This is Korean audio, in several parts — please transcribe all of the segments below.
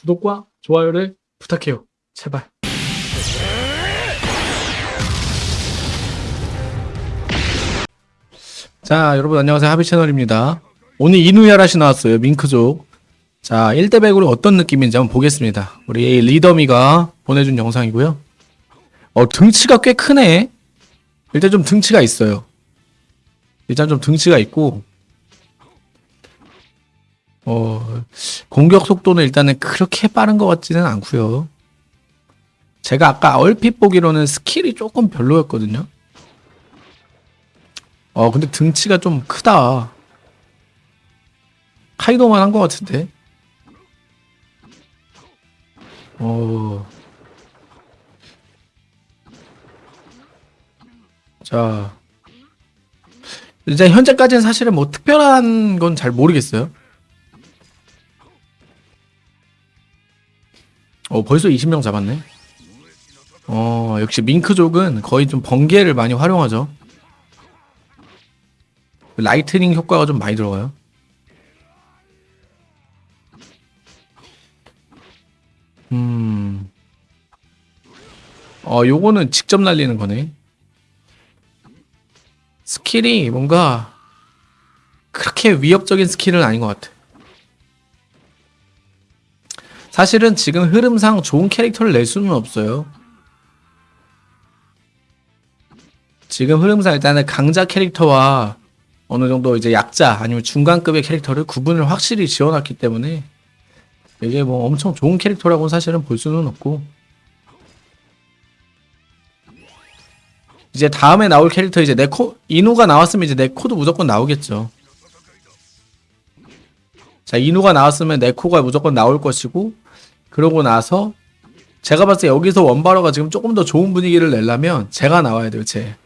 구독과 좋아요를 부탁해요. 제발. 자, 여러분 안녕하세요. 하비 채널입니다. 오늘 이누야라시 나왔어요. 밍크족. 자, 1대 100으로 어떤 느낌인지 한번 보겠습니다. 우리 리더미가 보내준 영상이고요. 어, 등치가 꽤 크네. 일단 좀 등치가 있어요. 일단 좀 등치가 있고, 어, 공격 속도는 일단은 그렇게 빠른 것 같지는 않고요. 제가 아까 얼핏 보기로는 스킬이 조금 별로였거든요. 어, 근데 등치가 좀 크다. 카이도만 한 것 같은데. 어. 자. 이제 현재까지는 사실은 뭐 특별한 건 잘 모르겠어요. 어, 벌써 20명 잡았네. 어, 역시 밍크족은 거의 좀 번개를 많이 활용하죠. lightning 효과가 좀 많이 들어가요. 음. 어, 요거는 직접 날리는 거네. 스킬이 뭔가 그렇게 위협적인 스킬은 아닌 것 같아. 사실은 지금 흐름상 좋은 캐릭터를 낼 수는 없어요. 지금 흐름상 일단은 강자 캐릭터와 어느 정도 이제 약자 아니면 중간급의 캐릭터를 구분을 확실히 지어놨기 때문에 이게 뭐 엄청 좋은 캐릭터라고는 사실은 볼 수는 없고 이제 다음에 나올 캐릭터 이제 네코 이누가 나왔으면 이제 네코도 무조건 나오겠죠. 자 이누가 나왔으면 네코가 무조건 나올 것이고 그러고 나서 제가 봤을 때 여기서 원바로가 지금 조금 더 좋은 분위기를 내려면 제가 나와야 돼요 제.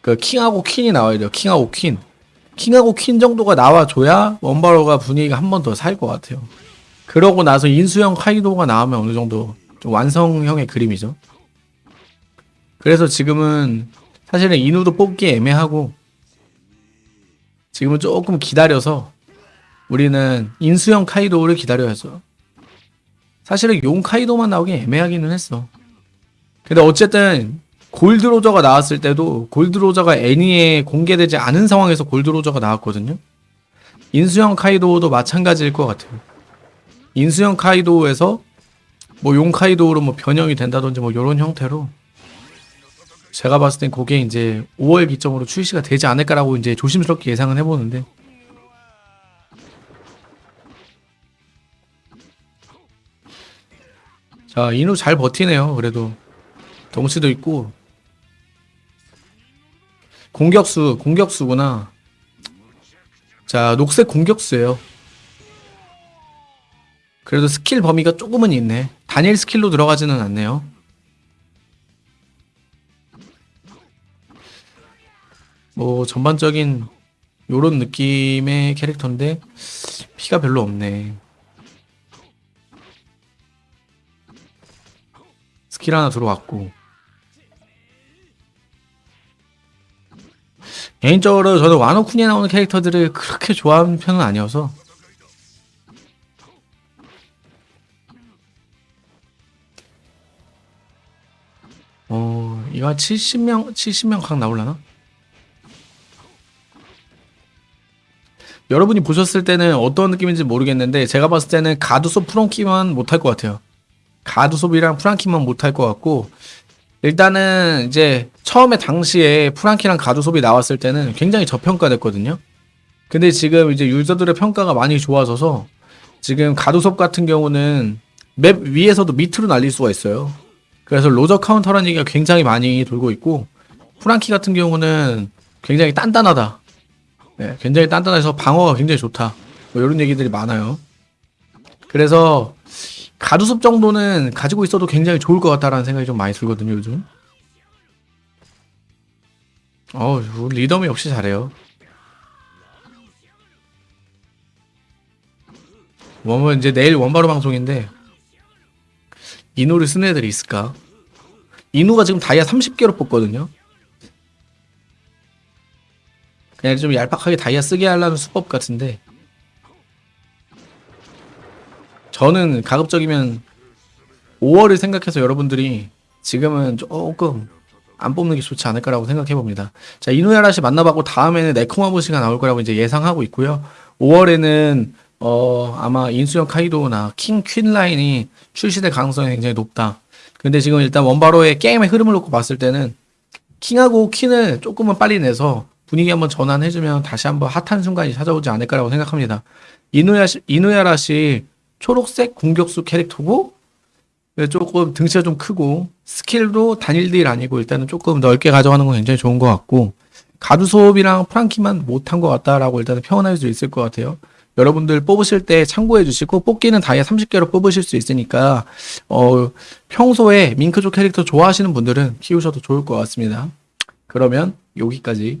그 킹하고 퀸이 나와야 돼요 킹하고 퀸. 킹하고 퀸 정도가 나와줘야 원바로가 분위기가 한 번 더 살 것 같아요. 그러고 나서 인수형 카이도가 나오면 어느 정도 좀 완성형의 그림이죠. 그래서 지금은 사실은 인우도 뽑기 애매하고 지금은 조금 기다려서 우리는 인수형 카이도를 기다려야죠. 사실은 용 카이도만 나오기 애매하기는 했어. 근데 어쨌든 골드로저가 나왔을 때도 골드로저가 애니에 공개되지 않은 상황에서 골드로저가 나왔거든요. 인수형 카이도도 마찬가지일 것 같아요. 인수형 카이도에서 뭐 용 카이도로 뭐 변형이 된다든지 뭐 이런 형태로 제가 봤을 땐 그게 이제 5월 기점으로 출시가 되지 않을까라고 이제 조심스럽게 예상은 해보는데 자 인우 잘 버티네요. 그래도 덩치도 있고. 공격수 공격수구나. 자 녹색 공격수예요. 그래도 스킬 범위가 조금은 있네. 단일 스킬로 들어가지는 않네요. 뭐 전반적인 요런 느낌의 캐릭터인데 피가 별로 없네 스킬 하나 들어왔고 개인적으로 저는 와노쿤에 나오는 캐릭터들을 그렇게 좋아하는 편은 아니어서 어 이거 한 70명 70명 각 나올라나? 여러분이 보셨을 때는 어떤 느낌인지 모르겠는데 제가 봤을 때는 가두소 프랑키만 못할 것 같아요. 가두소비랑 프랑키만 못할 것 같고 일단은 이제 처음에 당시에 프랑키랑 God 우솝이 나왔을 때는 굉장히 저평가됐거든요. 근데 지금 이제 유저들의 평가가 많이 좋아져서 지금 God 우솝 같은 경우는 맵 위에서도 밑으로 날릴 수가 있어요. 그래서 로저 카운터라는 얘기가 굉장히 많이 돌고 있고 프랑키 같은 경우는 굉장히 단단하다. 네, 굉장히 단단해서 방어가 굉장히 좋다. 뭐 이런 얘기들이 많아요. 그래서 가두습 정도는 가지고 있어도 굉장히 좋을 것 같다라는 생각이 좀 많이 들거든요, 요즘. 어, 리더미 역시 잘해요. 뭐 이제 내일 원바로 방송인데 이누를 쓰는 애들이 있을까? 이누가 지금 다이아 30개로 뽑거든요. 그냥 좀 얄팍하게 다이아 쓰게 하려는 수법 같은데 저는 가급적이면 5월을 생각해서 여러분들이 지금은 조금 안 뽑는 게 좋지 않을까라고 생각해 봅니다. 자, 이누야라시 만나봤고 다음에는 네코마보시가 나올 거라고 이제 예상하고 있고요. 5월에는 어 아마 인수형 카이도나 킹 퀸 라인이 출시될 가능성이 굉장히 높다. 근데 지금 일단 원바로의 게임의 흐름을 놓고 봤을 때는 킹하고 퀸을 조금은 빨리 내서 분위기 한번 전환해주면 다시 한번 핫한 순간이 찾아오지 않을까라고 생각합니다. 이누아 이누아라시 초록색 공격수 캐릭터고 조금 등치가 좀 크고 스킬도 단일 딜 아니고 일단은 조금 넓게 가져가는 건 굉장히 좋은 것 같고 God 우솝이랑 프랑키만 못한 것 같다라고 일단은 표현할 수 있을 것 같아요. 여러분들 뽑으실 때 참고해 주시고 뽑기는 다이아 30개로 뽑으실 수 있으니까 어 평소에 밍크족 캐릭터 좋아하시는 분들은 키우셔도 좋을 것 같습니다. 그러면 여기까지